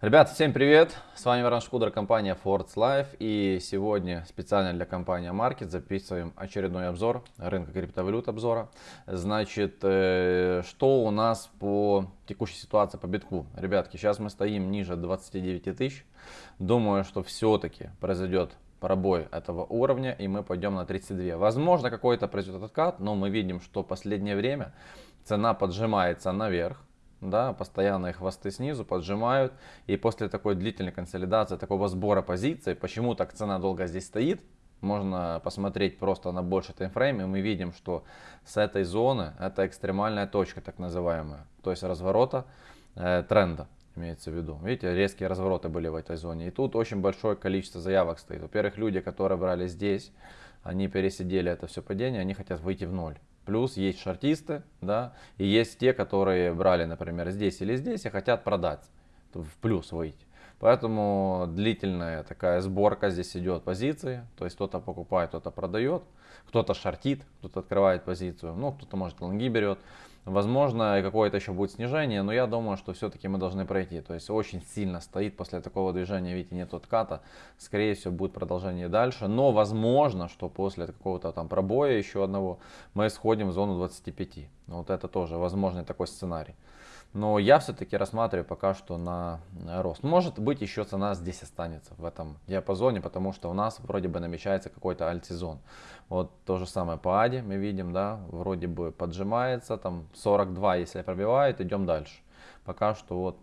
Ребят, всем привет! С вами Варан Шкудер, компания Fords Life. И сегодня специально для компании Market записываем очередной обзор рынка криптовалют обзора. Значит, э, что у нас по текущей ситуации по битку? Ребятки, сейчас мы стоим ниже 29 тысяч. Думаю, что все-таки произойдет пробой этого уровня и мы пойдем на 32. Возможно, какой-то произойдет откат, но мы видим, что последнее время цена поджимается наверх да, постоянные хвосты снизу поджимают. И после такой длительной консолидации, такого сбора позиций, почему так цена долго здесь стоит, можно посмотреть просто на больший таймфрейм, и мы видим, что с этой зоны, это экстремальная точка, так называемая, то есть разворота э, тренда, имеется в виду. Видите, резкие развороты были в этой зоне. И тут очень большое количество заявок стоит. Во-первых, люди, которые брали здесь, они пересидели это все падение, они хотят выйти в ноль. Плюс есть шортисты, да, и есть те, которые брали, например, здесь или здесь и хотят продать, в плюс выйти. Поэтому длительная такая сборка здесь идет позиции, то есть кто-то покупает, кто-то продает, кто-то шортит, кто-то открывает позицию, ну кто-то может лонги берет. Возможно, какое-то еще будет снижение, но я думаю, что все-таки мы должны пройти. То есть очень сильно стоит после такого движения, видите, нет отката. Скорее всего, будет продолжение дальше. Но возможно, что после какого-то там пробоя еще одного мы сходим в зону 25. Вот это тоже возможный такой сценарий. Но я все-таки рассматриваю пока что на рост. Может быть еще цена здесь останется в этом диапазоне, потому что у нас вроде бы намечается какой-то альт-сезон. Вот то же самое по АДе мы видим, да, вроде бы поджимается, там 42 если пробивает, идем дальше. Пока что вот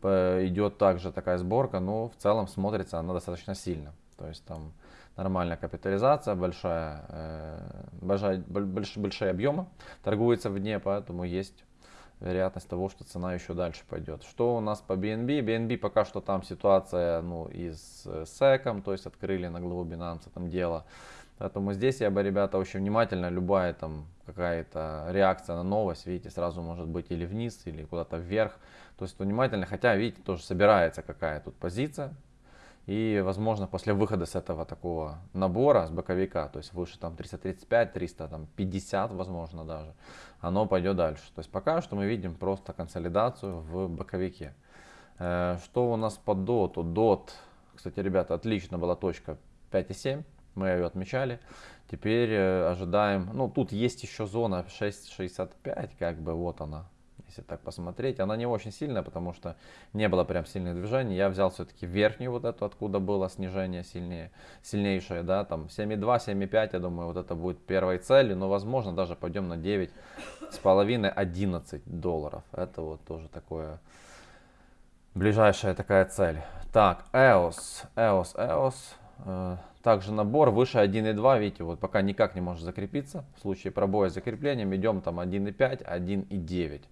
идет также такая сборка, но в целом смотрится она достаточно сильно. То есть там нормальная капитализация, большая, э, большая, большие, большие объемы торгуется в дне, поэтому есть вероятность того, что цена еще дальше пойдет. Что у нас по BNB? BNB пока что там ситуация ну, и с SEC, то есть открыли на главу Binance там дело. Поэтому здесь я бы, ребята, очень внимательно, любая там какая-то реакция на новость, видите, сразу может быть или вниз, или куда-то вверх. То есть внимательно, хотя, видите, тоже собирается какая тут позиция, и, возможно, после выхода с этого такого набора, с боковика, то есть выше там 335, 350, возможно даже, оно пойдет дальше. То есть пока что мы видим просто консолидацию в боковике. Э, что у нас по DOT? DOT, кстати, ребята, отлично была точка 5,7, мы ее отмечали. Теперь э, ожидаем, ну тут есть еще зона 6,65, как бы вот она, если так посмотреть. Она не очень сильная, потому что не было прям сильных движений. Я взял все-таки верхнюю вот эту, откуда было снижение сильнее, сильнейшее, да, там 7,2, 7,5, я думаю, вот это будет первой целью, но возможно даже пойдем на 9 с половиной 11 долларов. Это вот тоже такое ближайшая такая цель. Так, EOS, EOS, EOS. Также набор выше 1.2, видите, вот пока никак не может закрепиться. В случае пробоя с закреплением идем там 1.5, 1.9.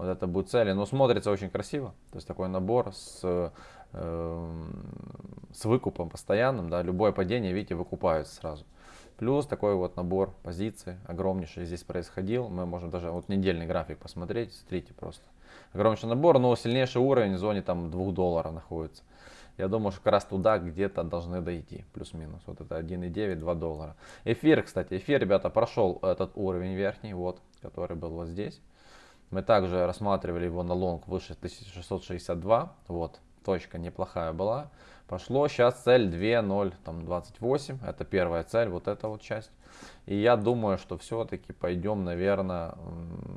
Вот это будет цели. Но смотрится очень красиво. То есть такой набор с, э, с выкупом постоянным. Да, любое падение, видите, выкупаются сразу. Плюс такой вот набор позиций огромнейший здесь происходил. Мы можем даже вот недельный график посмотреть. Смотрите просто. Огромнейший набор, но сильнейший уровень в зоне там 2 долларов находится. Я думаю, что как раз туда где-то должны дойти, плюс-минус. Вот это 1,9, 2 доллара. Эфир, кстати, эфир, ребята, прошел этот уровень верхний, вот, который был вот здесь. Мы также рассматривали его на лонг выше 1662. Вот, точка неплохая была. Пошло. Сейчас цель 2.028. Это первая цель, вот эта вот часть. И я думаю, что все-таки пойдем, наверное,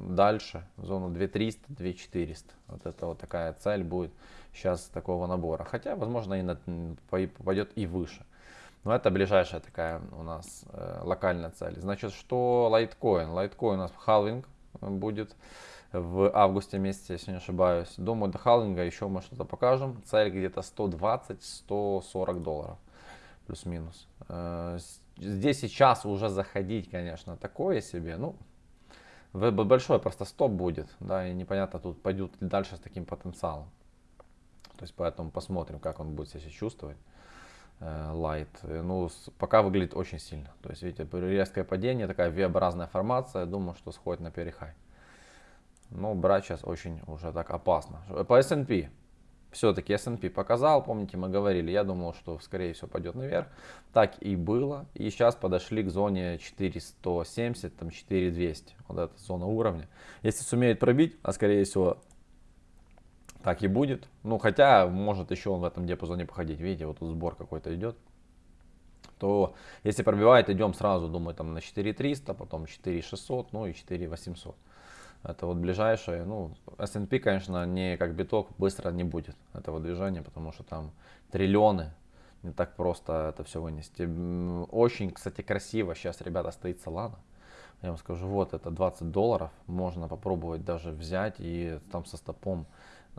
дальше. В зону 2300, 2400. Вот это вот такая цель будет сейчас такого набора. Хотя, возможно, и на, пойдет и выше. Но это ближайшая такая у нас э, локальная цель. Значит, что лайткоин? Лайткоин у нас халвинг будет в августе месяце, если не ошибаюсь. Думаю, до халвинга еще мы что-то покажем. Цель где-то 120-140 долларов. Плюс-минус. Э, здесь сейчас уже заходить, конечно, такое себе. Ну, большой просто стоп будет. Да, и непонятно, тут пойдет ли дальше с таким потенциалом. То есть поэтому посмотрим, как он будет себя чувствовать. Light. Э, ну, пока выглядит очень сильно. То есть, видите, резкое падение, такая V-образная формация. Думаю, что сходит на перехай. Но брать сейчас очень уже так опасно. По S&P. Все-таки S&P показал, помните, мы говорили, я думал, что скорее всего пойдет наверх. Так и было. И сейчас подошли к зоне 4170, там 4200. Вот эта зона уровня. Если сумеет пробить, а скорее всего так и будет. Ну, хотя, может еще он в этом диапазоне походить. Видите, вот тут сбор какой-то идет. То, если пробивает, идем сразу, думаю, там на 4300, потом 4600, ну и 4800. Это вот ближайшее, ну, S&P, конечно, не как биток, быстро не будет этого движения, потому что там триллионы, не так просто это все вынести. Очень, кстати, красиво сейчас, ребята, стоит Solana. Я вам скажу, вот это 20 долларов, можно попробовать даже взять и там со стопом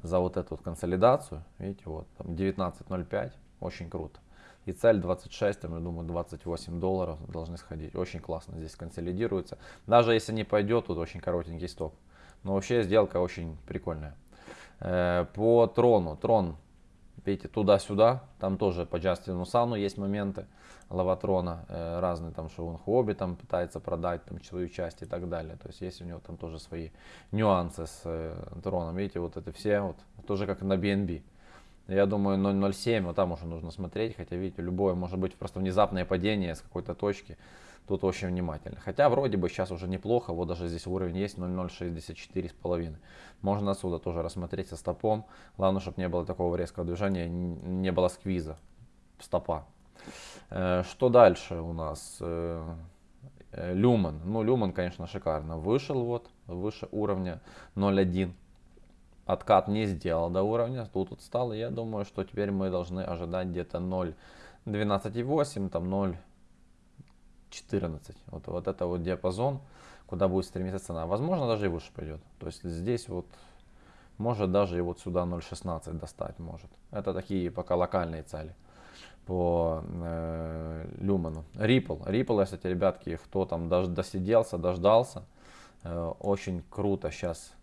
за вот эту вот консолидацию, видите, вот там 19.05, очень круто. И цель 26, там, я думаю, 28 долларов должны сходить. Очень классно здесь консолидируется. Даже если не пойдет, тут очень коротенький стоп. Но вообще сделка очень прикольная. Э, по трону. Трон, видите, туда-сюда. Там тоже по Джастину Сану есть моменты. Лаватрона э, разные, там, что он хобби там пытается продать там свою часть и так далее. То есть есть у него там тоже свои нюансы с э, троном. Видите, вот это все, вот, тоже как на BNB. Я думаю 0.07, вот там уже нужно смотреть, хотя видите, любое может быть просто внезапное падение с какой-то точки. Тут очень внимательно. Хотя вроде бы сейчас уже неплохо, вот даже здесь уровень есть 0.064 с половиной. Можно отсюда тоже рассмотреть со стопом. Главное, чтобы не было такого резкого движения, не было сквиза стопа. Э, что дальше у нас? Э, э, люман. Ну, Люман, конечно, шикарно. Вышел вот, выше уровня 0.1 откат не сделал до уровня, тут вот стал, и я думаю, что теперь мы должны ожидать где-то 0.12.8, там 0.14. Вот, вот это вот диапазон, куда будет стремиться цена. Возможно, даже и выше пойдет. То есть здесь вот может даже и вот сюда 0.16 достать может. Это такие пока локальные цели по э, Люману. Ripple. Ripple, кстати, ребятки, кто там даже досиделся, дождался, э, очень круто сейчас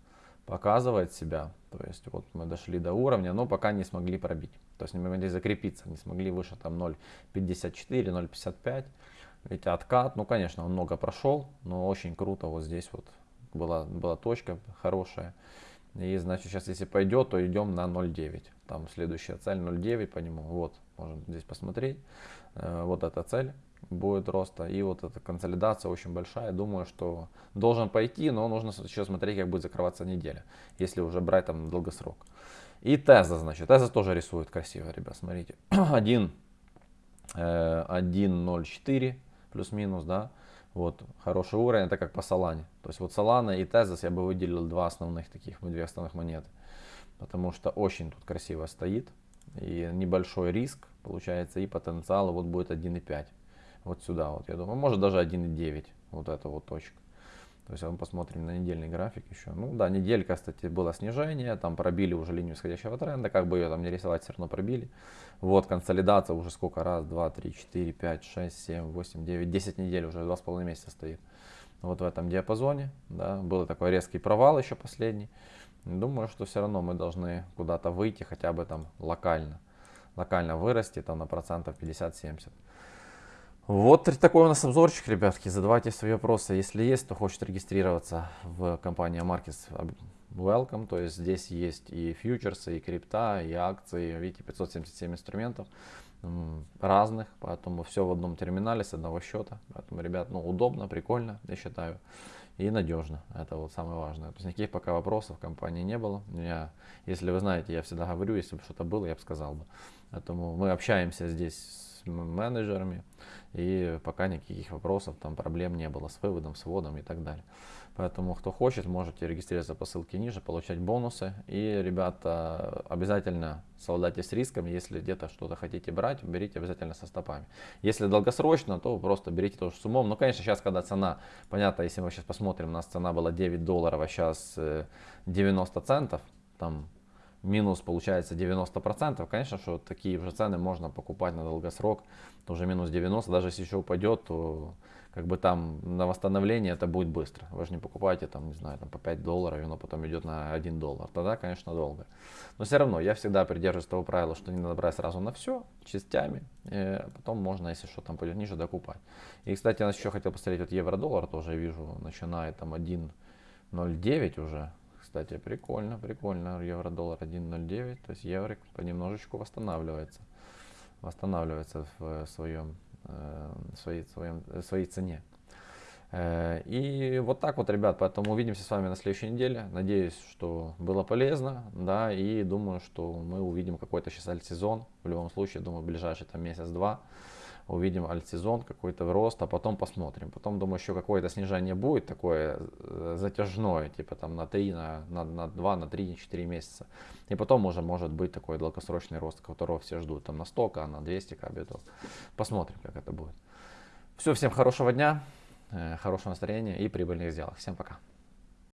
показывает себя. То есть вот мы дошли до уровня, но пока не смогли пробить. То есть не могли закрепиться, не смогли выше там 0.54, 0.55. Ведь откат, ну конечно, он много прошел, но очень круто вот здесь вот была, была точка хорошая. И значит сейчас если пойдет, то идем на 0.9. Там следующая цель 0.9 по нему. Вот, можно здесь посмотреть. Э, вот эта цель будет роста. И вот эта консолидация очень большая. Думаю, что должен пойти, но нужно еще смотреть, как будет закрываться неделя, если уже брать там долгосрок. И Теза, значит, Теза тоже рисует красиво, ребят, смотрите. 1, 1.04 э, плюс-минус, да. Вот, хороший уровень, это как по Солане. То есть вот Солана и Тезос я бы выделил два основных таких, две основных монеты. Потому что очень тут красиво стоит. И небольшой риск получается, и потенциал вот будет 1.5 вот сюда вот, я думаю, может даже 1.9, вот эта вот точка. То есть мы посмотрим на недельный график еще. Ну да, неделька, кстати, было снижение, там пробили уже линию восходящего тренда, как бы ее там не рисовать, все равно пробили. Вот консолидация уже сколько, раз, два, три, четыре, пять, шесть, семь, восемь, девять, десять недель, уже два с половиной месяца стоит. Вот в этом диапазоне, да, был такой резкий провал еще последний. Думаю, что все равно мы должны куда-то выйти, хотя бы там локально. Локально вырасти там на процентов 50-70. Вот такой у нас обзорчик, ребятки. Задавайте свои вопросы. Если есть, кто хочет регистрироваться в компании Markets Welcome. То есть здесь есть и фьючерсы, и крипта, и акции. Видите, 577 инструментов разных. Поэтому все в одном терминале с одного счета. Поэтому, ребят, ну удобно, прикольно, я считаю. И надежно. Это вот самое важное. То есть никаких пока вопросов в компании не было. Я, если вы знаете, я всегда говорю, если бы что-то было, я бы сказал бы. Поэтому мы общаемся здесь с менеджерами. И пока никаких вопросов, там проблем не было с выводом, с вводом и так далее. Поэтому, кто хочет, можете регистрироваться по ссылке ниже, получать бонусы. И, ребята, обязательно совладайте с риском. Если где-то что-то хотите брать, берите обязательно со стопами. Если долгосрочно, то просто берите тоже с умом. Ну, конечно, сейчас, когда цена, понятно, если мы сейчас посмотрим, у нас цена была 9 долларов, а сейчас 90 э, центов, там минус получается 90%, конечно, что такие уже цены можно покупать на долгосрок, тоже минус 90, даже если еще упадет, то как бы там на восстановление это будет быстро. Вы же не покупаете там, не знаю, там по 5 долларов, и оно потом идет на 1 доллар. Тогда, конечно, долго. Но все равно я всегда придерживаюсь того правила, что не надо брать сразу на все, частями. И потом можно, если что там пойдет ниже, докупать. И, кстати, я еще хотел посмотреть, вот евро-доллар тоже вижу, начинает там 1.09 уже кстати, прикольно, прикольно. Евро-доллар 1.09, то есть евро понемножечку восстанавливается. Восстанавливается в своем, э, своей, своем, своей цене. Э, и вот так вот, ребят, поэтому увидимся с вами на следующей неделе. Надеюсь, что было полезно, да, и думаю, что мы увидим какой-то сейчас альтсезон. В любом случае, думаю, в ближайший там месяц-два увидим альтсезон, какой-то рост, а потом посмотрим. Потом, думаю, еще какое-то снижение будет такое э, затяжное, типа там на 3, на, на, на 2, на 3, 4 месяца. И потом уже может быть такой долгосрочный рост, которого все ждут, там на 100, на 200 кабитов. Посмотрим, как это будет. Все, всем хорошего дня. Э, хорошего настроения и прибыльных сделок. Всем пока.